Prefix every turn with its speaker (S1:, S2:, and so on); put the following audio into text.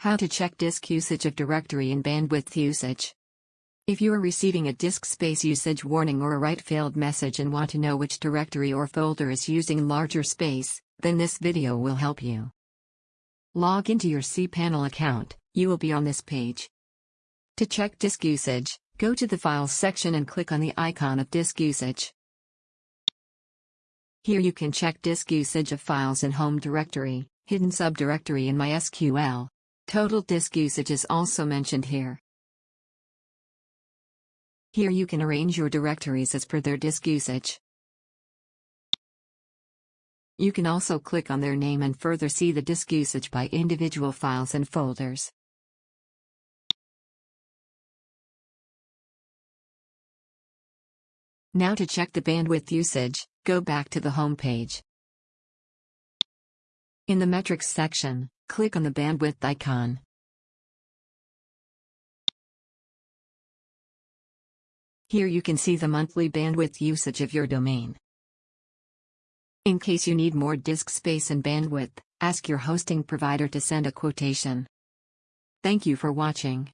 S1: How to check disk usage of directory and bandwidth usage. If you are receiving a disk space usage warning or a write failed message and want to know which directory or folder is using larger space, then this video will help you. Log into your cPanel account, you will be on this page. To check disk usage, go to the Files section and click on the icon of disk usage. Here you can check disk usage of files in home directory, hidden subdirectory in MySQL. Total disk usage is also mentioned here. Here you can arrange your directories as per their disk usage. You can also click on their name and further see the disk usage by individual files and folders. Now to check the bandwidth usage, go back to the home page. In the metrics section, Click on the bandwidth icon. Here you can see the monthly bandwidth usage of your domain. In case you need more disk space and bandwidth, ask your hosting provider to send a quotation. Thank you for watching.